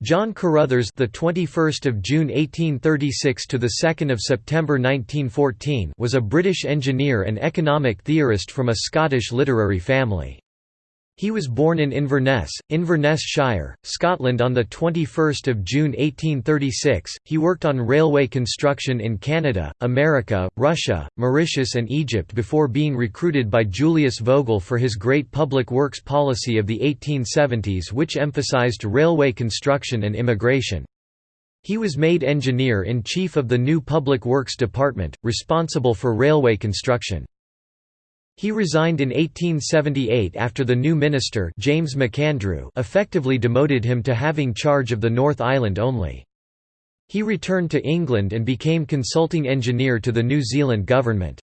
John Carruthers the 21st of June 1836 to the 2nd of September 1914, was a British engineer and economic theorist from a Scottish literary family. He was born in Inverness, Inverness Shire, Scotland on 21 June 1836. He worked on railway construction in Canada, America, Russia, Mauritius and Egypt before being recruited by Julius Vogel for his great public works policy of the 1870s which emphasized railway construction and immigration. He was made engineer-in-chief of the new Public Works Department, responsible for railway construction. He resigned in 1878 after the new minister James MacAndrew effectively demoted him to having charge of the North Island only. He returned to England and became consulting engineer to the New Zealand government.